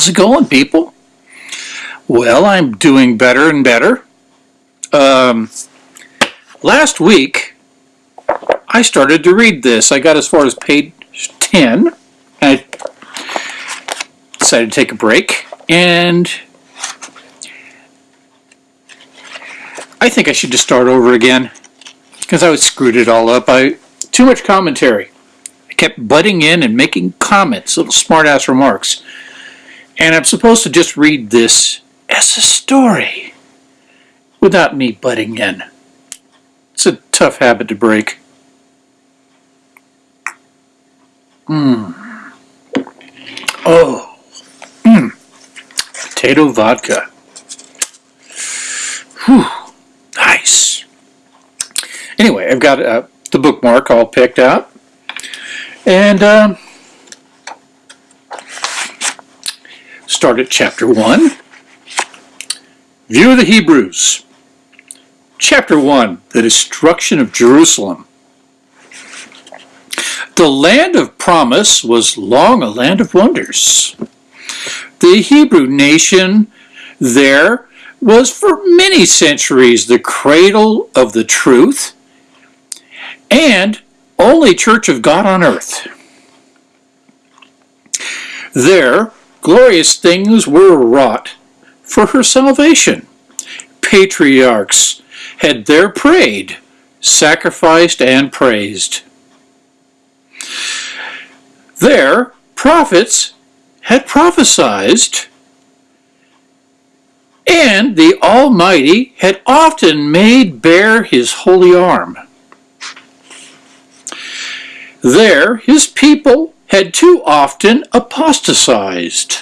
How's it going, people? Well, I'm doing better and better. Um, last week, I started to read this. I got as far as page 10. I decided to take a break, and I think I should just start over again because I was screwed it all up. I too much commentary. I kept butting in and making comments, little smart-ass remarks. And I'm supposed to just read this as a story without me butting in. It's a tough habit to break. Mmm. Oh. Mmm. Potato vodka. Whew. Nice. Anyway, I've got uh, the bookmark all picked out. And um, start at chapter 1. View of the Hebrews. Chapter 1 The Destruction of Jerusalem. The land of promise was long a land of wonders. The Hebrew nation there was for many centuries the cradle of the truth and only church of God on earth. There, glorious things were wrought for her salvation. Patriarchs had there prayed, sacrificed, and praised. There, prophets had prophesied, and the Almighty had often made bare his holy arm. There, his people had too often apostatized,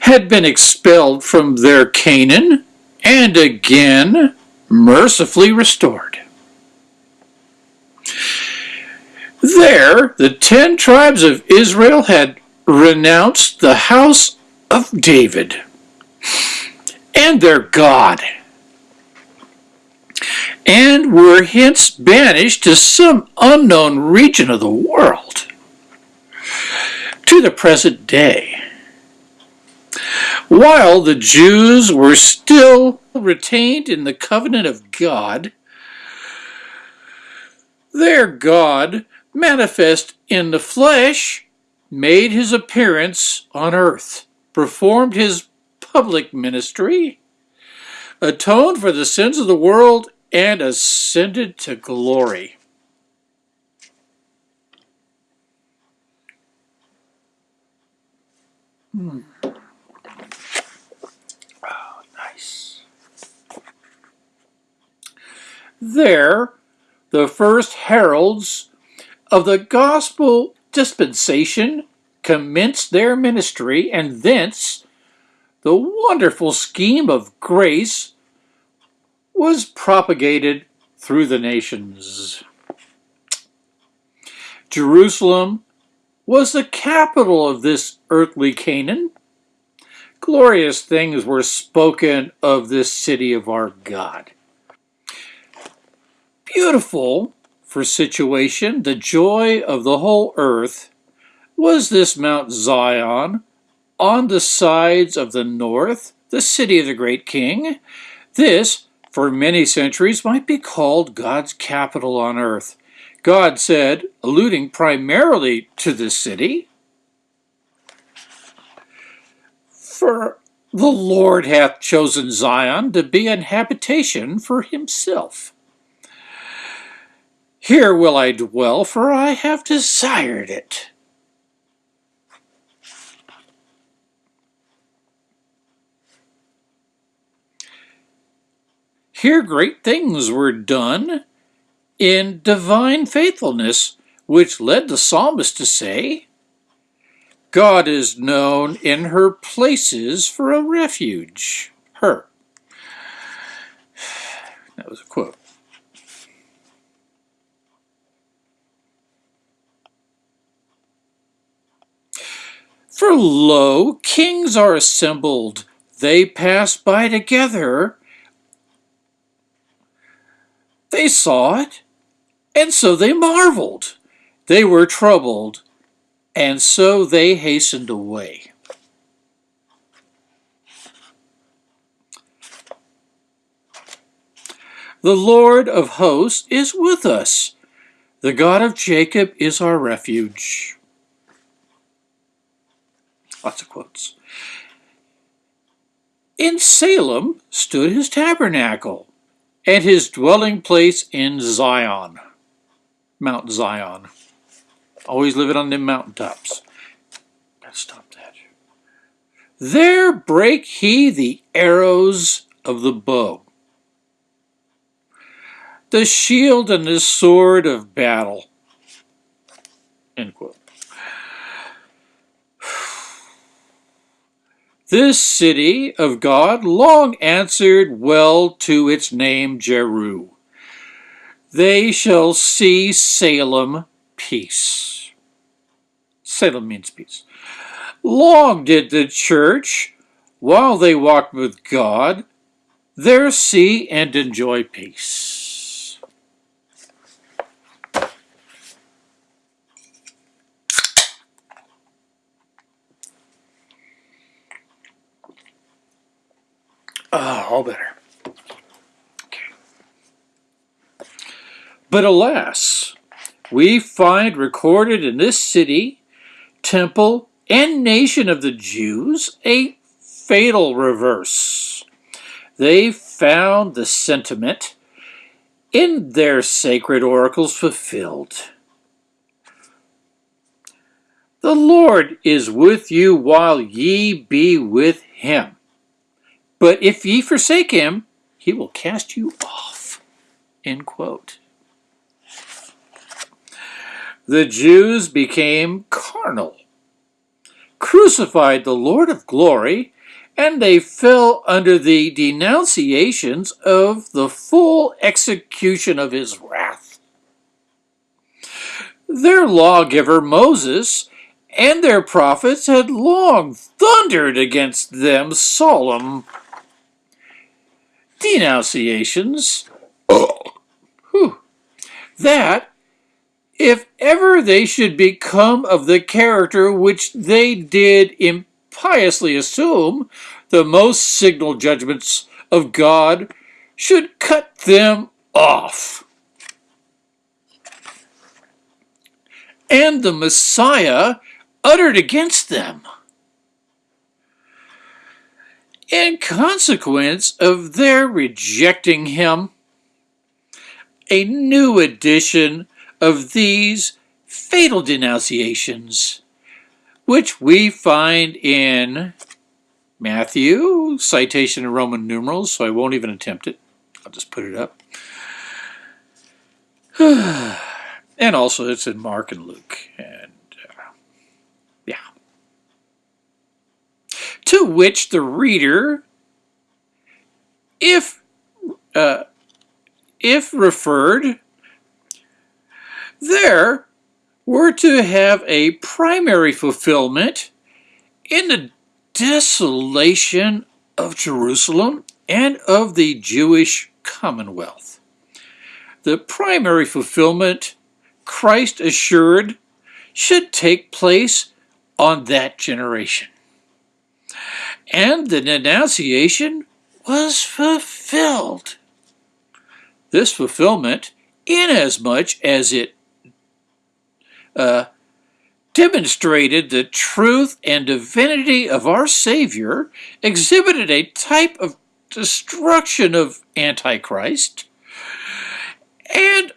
had been expelled from their Canaan, and again mercifully restored. There, the ten tribes of Israel had renounced the house of David and their God, and were hence banished to some unknown region of the world. To the present day, while the Jews were still retained in the covenant of God, their God, manifest in the flesh, made his appearance on earth, performed his public ministry, atoned for the sins of the world, and ascended to glory. Hmm. Oh, nice. There, the first heralds of the gospel dispensation commenced their ministry, and thence the wonderful scheme of grace was propagated through the nations. Jerusalem was the capital of this earthly Canaan. Glorious things were spoken of this city of our God. Beautiful for situation, the joy of the whole earth, was this Mount Zion on the sides of the north, the city of the great king. This, for many centuries, might be called God's capital on earth. God said, alluding primarily to the city, For the Lord hath chosen Zion to be an habitation for himself. Here will I dwell, for I have desired it. Here great things were done in divine faithfulness, which led the psalmist to say, God is known in her places for a refuge. Her. That was a quote. For lo, kings are assembled, they pass by together. They saw it, and so they marveled. They were troubled, and so they hastened away. The Lord of hosts is with us. The God of Jacob is our refuge. Lots of quotes. In Salem stood his tabernacle, and his dwelling place in Zion. Mount Zion. Always living on them mountaintops. Gotta stop that. There break he the arrows of the bow, the shield and the sword of battle. End quote. This city of God long answered well to its name Jeru. They shall see Salem peace. Salem means peace. Long did the church, while they walked with God, there see and enjoy peace. Ah, all better. But alas, we find recorded in this city, temple, and nation of the Jews a fatal reverse. They found the sentiment in their sacred oracles fulfilled. The Lord is with you while ye be with him. But if ye forsake him, he will cast you off. End quote. The Jews became carnal, crucified the Lord of glory, and they fell under the denunciations of the full execution of his wrath. Their lawgiver Moses and their prophets had long thundered against them solemn denunciations that if ever they should become of the character which they did impiously assume, the most signal judgments of God should cut them off. And the Messiah uttered against them. In consequence of their rejecting him, a new edition of these fatal denunciations, which we find in Matthew, citation in Roman numerals, so I won't even attempt it. I'll just put it up. and also it's in Mark and Luke. And uh, yeah. To which the reader, if uh, if referred, there were to have a primary fulfillment in the desolation of Jerusalem and of the Jewish commonwealth. The primary fulfillment, Christ assured, should take place on that generation. And the denunciation was fulfilled. This fulfillment, inasmuch as it uh, demonstrated the truth and divinity of our Savior, exhibited a type of destruction of Antichrist, and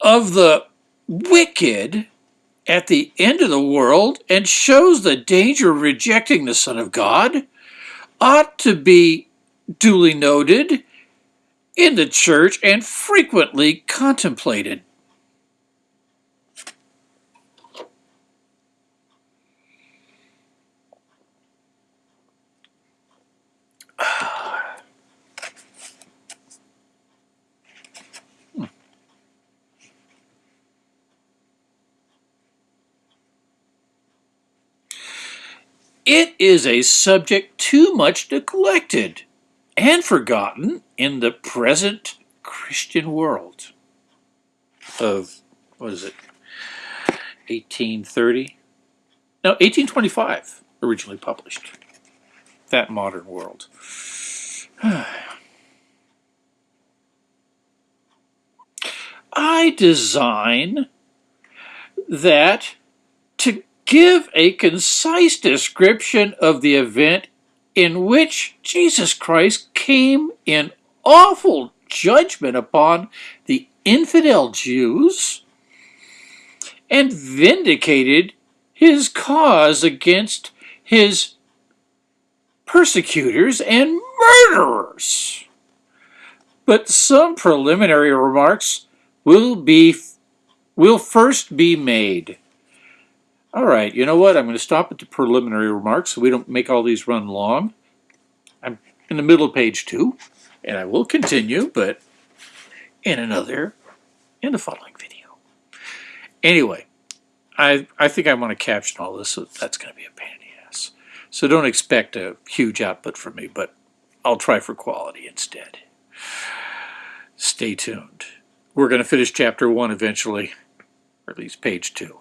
of the wicked at the end of the world, and shows the danger of rejecting the Son of God, ought to be duly noted in the church and frequently contemplated. It is a subject too much neglected and forgotten in the present Christian world of, what is it, 1830? No, 1825, originally published. That modern world. I design that give a concise description of the event in which Jesus Christ came in awful judgment upon the infidel Jews and vindicated his cause against his persecutors and murderers. But some preliminary remarks will be will first be made. All right, you know what? I'm going to stop at the preliminary remarks so we don't make all these run long. I'm in the middle of page two, and I will continue, but in another, in the following video. Anyway, I, I think I want to caption all this, so that's going to be a pain in the ass. So don't expect a huge output from me, but I'll try for quality instead. Stay tuned. We're going to finish chapter one eventually, or at least page two.